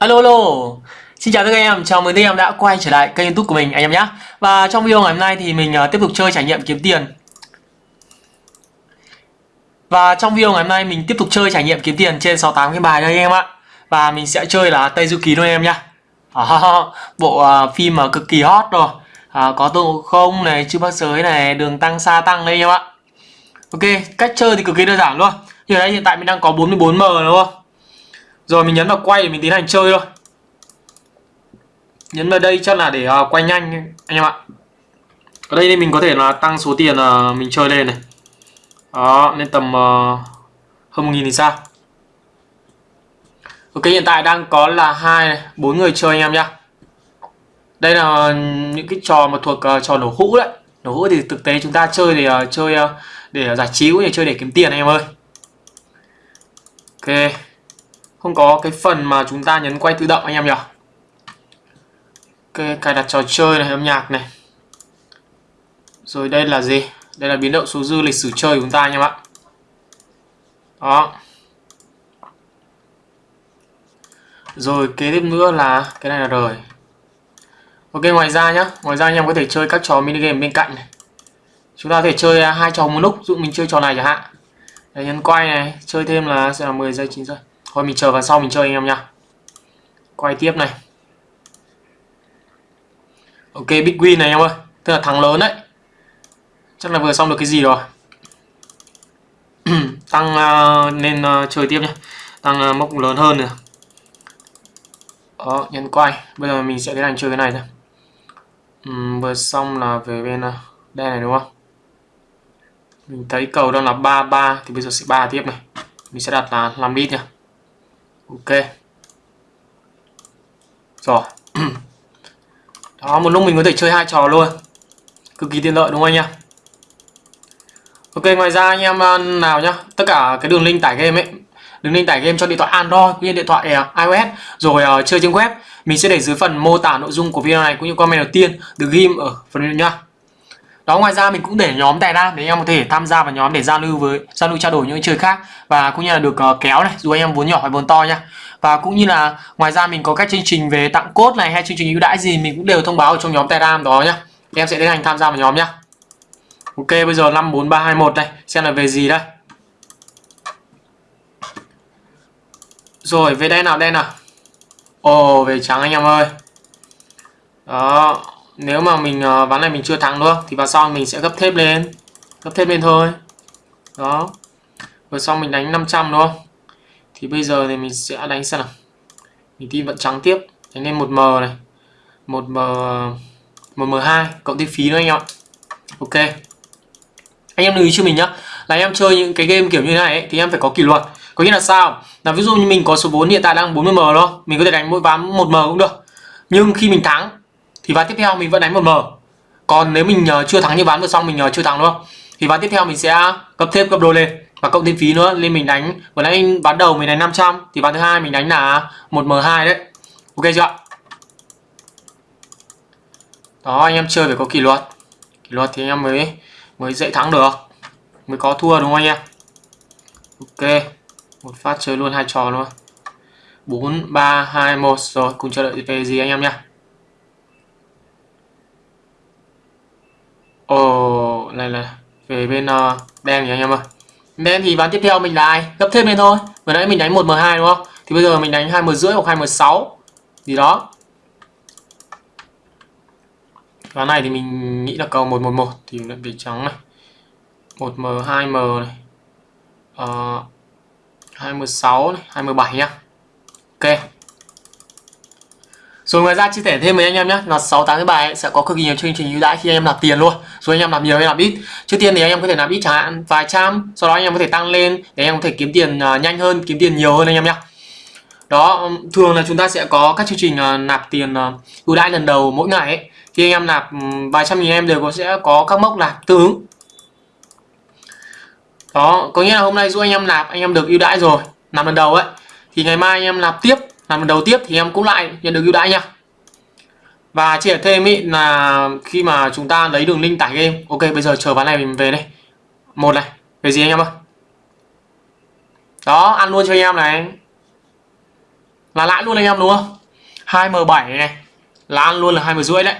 Alo alo. Xin chào tất cả em, chào mừng tất cả em đã quay trở lại kênh youtube của mình anh em nhé Và trong video ngày hôm nay thì mình uh, tiếp tục chơi trải nghiệm kiếm tiền. Và trong video ngày hôm nay mình tiếp tục chơi trải nghiệm kiếm tiền trên 68 cái bài đây anh em ạ. Và mình sẽ chơi là Tây Du Ký thôi anh em nhé à, Bộ uh, phim mà cực kỳ hot rồi. À, Có Tôn Ngộ Không này, Chư Bác Giới này, Đường Tăng Sa Tăng đây anh em ạ. Ok, cách chơi thì cực kỳ đơn giản luôn. Như đây hiện tại mình đang có 44M đúng không? Rồi mình nhấn vào quay để mình tiến hành chơi thôi. Nhấn vào đây chắc là để uh, quay nhanh anh em ạ. Ở đây thì mình có thể là tăng số tiền uh, mình chơi lên này. Đó lên tầm uh, hơn 1 nghìn thì sao? Ok hiện tại đang có là hai bốn người chơi anh em nhá. Đây là những cái trò mà thuộc uh, trò nổ hũ đấy. Nổ hũ thì thực tế chúng ta chơi để uh, chơi uh, để giải trí cũng như chơi để kiếm tiền anh em ơi. Ok không có cái phần mà chúng ta nhấn quay tự động anh em nhỉ? Ok cài đặt trò chơi này âm nhạc này. Rồi đây là gì? Đây là biến động số dư lịch sử chơi của chúng ta anh em ạ. Đó. Rồi kế tiếp nữa là cái này là rồi ok ngoài ra nhá. Ngoài ra anh em có thể chơi các trò mini game bên cạnh này. Chúng ta có thể chơi à, hai trò một lúc dụ mình chơi trò này chẳng hạn. Đấy, nhấn quay này chơi thêm là sẽ là 10 giây 9 giây. Thôi mình chờ vào sau mình chơi anh em nha. Quay tiếp này. Ok big win này anh em ơi. Tức là thắng lớn đấy. Chắc là vừa xong được cái gì rồi. Tăng à, uh, nên uh, à, chơi tiếp nhé Tăng uh, mốc lớn hơn nữa Đó nhấn quay. Bây giờ mình sẽ tiến hành chơi cái này thôi. Uhm, Vừa xong là về bên uh, đây này đúng không? Mình thấy cầu đang là 33 Thì bây giờ sẽ 3 tiếp này. Mình sẽ đặt là 5 lít nhá ok. Rồi đó một lúc mình có thể chơi hai trò luôn. Cực kỳ tiện lợi đúng không anh em? Ok ngoài ra anh em à, nào nhá. Tất cả cái đường link tải game ấy. Đường link tải game cho điện thoại android cũng như điện thoại à, ios. Rồi uh, chơi trên web. Mình sẽ để dưới phần mô tả nội dung của video này cũng như comment đầu tiên. Được ghim ở phần nhá đó ngoài ra mình cũng để nhóm telegram để anh em có thể tham gia vào nhóm để giao lưu với giao lưu trao đổi những chơi khác. Và cũng như là được uh, kéo này dù anh em vốn nhỏ hay vốn to nha. Và cũng như là ngoài ra mình có các chương trình về tặng cốt này hay chương trình ưu đãi gì mình cũng đều thông báo ở trong nhóm telegram đó nhá em sẽ tiến hành tham gia vào nhóm nhá ok bây giờ năm bốn ba hai một đây xem là về gì đây. Rồi về đây nào đây nào? Ồ về trắng anh em ơi. Đó nếu mà mình uh, ván này mình chưa thắng được thì vào sau mình sẽ gấp thêm lên. Gấp thêm lên thôi. Đó. Rồi xong mình đánh 500 đúng không? Thì bây giờ thì mình sẽ đánh xem nào. Mình tin vận trắng tiếp. Đánh lên 1m này. 1m 1m2 cộng thêm phí nữa anh em ạ. Ok. Anh em lưu ý cho mình nhá. Là anh em chơi những cái game kiểu như này ấy, thì em phải có kỷ luật. Có nghĩa là sao? Là ví dụ như mình có số vốn hiện tại đang 40 m đó mình có thể đánh mỗi ván 1m cũng được. Nhưng khi mình thắng thì ván tiếp theo mình vẫn đánh một m. Còn nếu mình ờ, chưa thắng như ván vừa xong, mình ờ, chưa thắng, đúng không? Thì ván tiếp theo mình sẽ cấp thêm cấp đôi lên và cộng thêm phí nữa, nên mình đánh, vừa nãy ván đầu mình đánh 500 thì ván thứ hai mình đánh là 1M2 đấy. Ok chưa đó, anh em chơi phải có kỷ luật. Kỷ luật thì anh em mới mới dễ thắng được, mới có thua, đúng không anh em? Ok, một phát chơi luôn hai trò luôn. 4 3 2 1 rồi, cùng chờ đợi về gì anh em nhá. Ồ, này là về bên ờ, uh, đen nhỉ anh em ơi. Đen thì ván tiếp theo mình là ai? Gấp thêm lên thôi. Vừa nãy mình đánh 1m2 đúng không? Thì bây giờ mình đánh 2m rưỡi hoặc 2m6 gì đó. Ván này thì mình nghĩ là cầu 111 thì lại về trắng này. 1m 2m này. Ờ, uh, 2m6 này, 2m7 nhá. Ok. Rồi ngoài ra chia sẻ thêm với anh em nhé là 6 tháng cái bài sẽ có cực kỳ nhiều chương trình ưu đãi khi anh em nạp tiền luôn. Rồi anh em nạp nhiều hay nạp ít. Trước tiên thì anh em có thể nạp ít chẳng hạn vài trăm, sau đó anh em có thể tăng lên để anh em có thể kiếm tiền nhanh hơn, kiếm tiền nhiều hơn anh em nhé. Đó, thường là chúng ta sẽ có các chương trình nạp tiền ưu đãi lần đầu mỗi ngày ấy. Khi anh em nạp vài trăm nghìn em đều có sẽ có các mốc nạp tương ứng. Đó, có nghĩa là hôm nay giúp anh em nạp anh em được ưu đãi rồi, nạp lần đầu ấy thì ngày mai anh em nạp tiếp làm lần đầu tiếp thì em cũng lại, nhận được ưu đãi nha. Và chia thêm ý là khi mà chúng ta lấy đường link tải game, ok, bây giờ chờ ván này mình về đây. Một này, về gì anh em ơi? Đó, ăn luôn cho anh em này. Là lãi luôn anh em, đúng không? 2m7 này, là ăn luôn là hai rưỡi đấy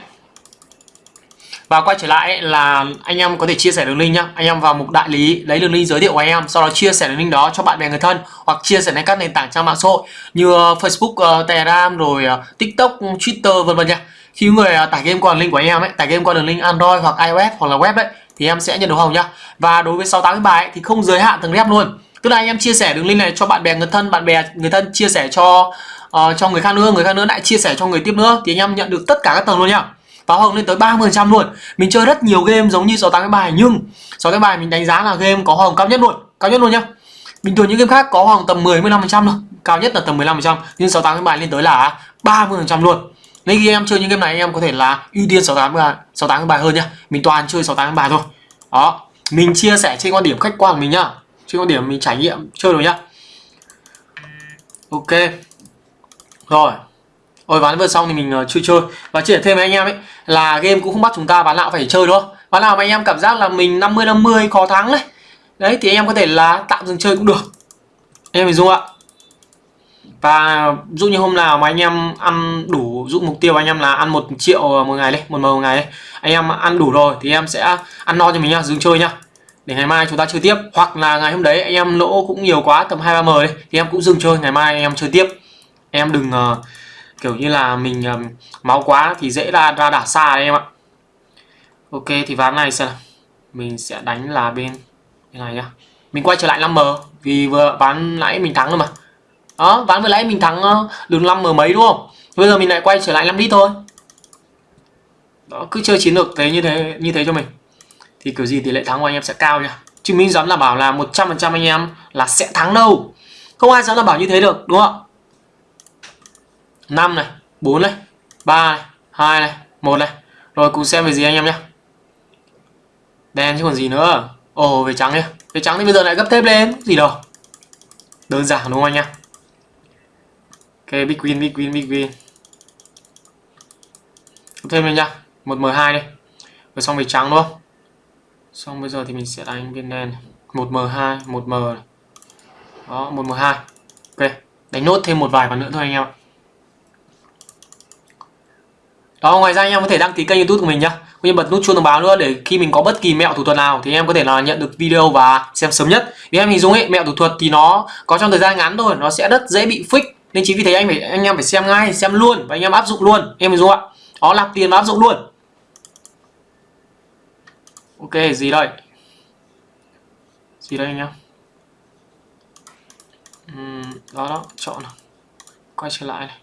và quay trở lại là anh em có thể chia sẻ đường link nhá. Anh em vào mục đại lý lấy đường link giới thiệu của anh em sau đó chia sẻ đường link đó cho bạn bè người thân hoặc chia sẻ lên các nền tảng trang mạng xã hội như ờ, Facebook, ờ, Telegram rồi ờ, TikTok, Twitter vân vân nha khi người tải game qua đường link của anh em ấy tải game qua đường link Android hoặc iOS hoặc là web ấy thì em sẽ nhận được hồng nhá. Và đối với 68 bài ấy, thì không giới hạn từng rep luôn. Tức là anh em chia sẻ đường link này cho bạn bè người thân bạn bè người thân chia sẻ cho uh, cho người khác nữa người khác nữa lại chia sẻ cho người tiếp nữa thì anh em nhận được tất cả các tầng luôn nhá và hồng lên tới 30% luôn. Mình chơi rất nhiều game giống như 68 cái bài, nhưng 6 cái bài mình đánh giá là game có hồng cao nhất luôn. Cao nhất luôn nhá. Bình thường những game khác có hồng tầm 10 15% thôi. Cao nhất là tầm 15% nhưng 68 cái bài lên tới là 30% luôn. Nên khi em chơi những game này, em có thể là ưu tiên 68 bài 68 bài hơn nhá. Mình toàn chơi 68 bài thôi. Đó. Mình chia sẻ trên quan điểm khách quan của mình nhá. Trên quan điểm mình trải nghiệm chơi rồi nhá. Ok. Rồi. Ôi ván vừa xong thì mình ờ, uh, chưa chơi. Và chia sẻ thêm với anh em ấy Là game cũng không bắt chúng ta bán nào phải chơi đúng không? Lạo nào mà anh em cảm giác là mình 50-50 khó thắng đấy. Đấy thì anh em có thể là tạm dừng chơi cũng được. Anh em hình dung ạ. Và dụ như hôm nào mà anh em ăn đủ dụ mục tiêu anh em là ăn một triệu một ngày đấy một mờ một ngày đấy anh em ăn đủ rồi thì em sẽ ăn no cho mình nha dừng chơi nhá. Để ngày mai chúng ta chơi tiếp. Hoặc là ngày hôm đấy anh em lỗ cũng nhiều quá tầm hai ba m đấy thì em cũng dừng chơi ngày mai anh em chơi tiếp. Em đừng uh, kiểu như là mình um, máu quá thì dễ ra ra đả xa đấy em ạ. Ok thì ván này sẽ mình sẽ đánh là bên bên này nhá. Mình quay trở lại 5m vì vừa ván nãy mình thắng rồi mà. Đó ván vừa nãy mình thắng đường 5m mấy đúng không? Bây giờ mình lại quay trở lại 5 lít thôi. Đó cứ chơi chiến lược thế như thế như thế cho mình. Thì kiểu gì tỷ lệ thắng của anh em sẽ cao nha. Chứ mình dám là bảo là 100% anh em là sẽ thắng đâu. Không ai dám là bảo như thế được đúng không 5 này 4 này 3 này 2 này 1 này. Rồi cùng xem về gì anh em nhé đen chứ còn gì nữa. Ồ, về trắng nhá. Về trắng thì bây giờ lại gấp thép lên. Gì đâu. Đơn giản đúng không anh nhá? Ok, big win big win big win. Gấp thêm lên nhá. Một m 2 đi. Rồi xong về trắng đúng không? Xong bây giờ thì mình sẽ đánh viên đen một m 2 một m đó, một m 2 ok, đánh nốt thêm một vài ván nữa thôi anh em ạ đó ngoài ra anh em có thể đăng ký kênh youtube của mình nhá. Cũng như bật nút chuông thông báo nữa để khi mình có bất kỳ mẹo thủ thuật nào thì em có thể là nhận được video và xem sớm nhất. Vì em hình dung ấy mẹo thủ thuật thì nó có trong thời gian ngắn thôi nó sẽ rất dễ bị fix nên chính vì thế anh phải anh em phải xem ngay xem luôn và anh em áp dụng luôn. Em hình dung ạ. Đó làm tiền và áp dụng luôn. Ok gì đây? Gì đây anh em? Uhm, đó đó chọn quay trở lại này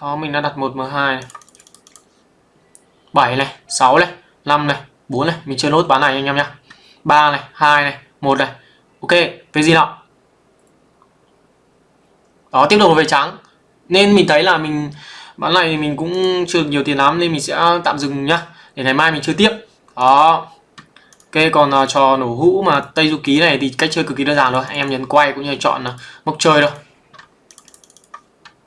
đó mình đã đặt 1M2 này 7 này 6 này 5 này 4 này. Mình chơi nốt bán này anh em nhá. 3 này 2 này 1 này. Ok về gì nào? Đó tiếp tục về trắng. Nên mình thấy là mình bán này mình cũng chưa nhiều tiền lắm nên mình sẽ tạm dừng nhá. Để ngày mai mình chơi tiếp. Đó. Ok còn uh, trò nổ hũ mà tây du ký này thì cách chơi cực kỳ đơn giản thôi. Anh em nhấn quay cũng như chọn uh, mốc chơi thôi.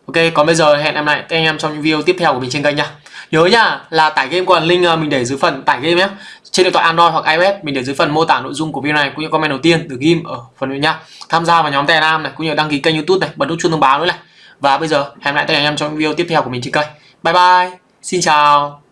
Ok, còn bây giờ hẹn em lại các anh em trong những video tiếp theo của mình trên kênh nha. Nhớ nha là tải game qua link ờ, mình để dưới phần tải game nhé. Trên điện thoại Android hoặc iOS mình để dưới phần mô tả nội dung của video này cũng như comment đầu tiên được ghim ở phần video nha. Tham gia vào nhóm Telegram này cũng như đăng ký kênh YouTube này, bật nút chuông thông báo nữa này. Và bây giờ hẹn lại các anh em trong những video tiếp theo của mình trên kênh. Bye bye. Xin chào.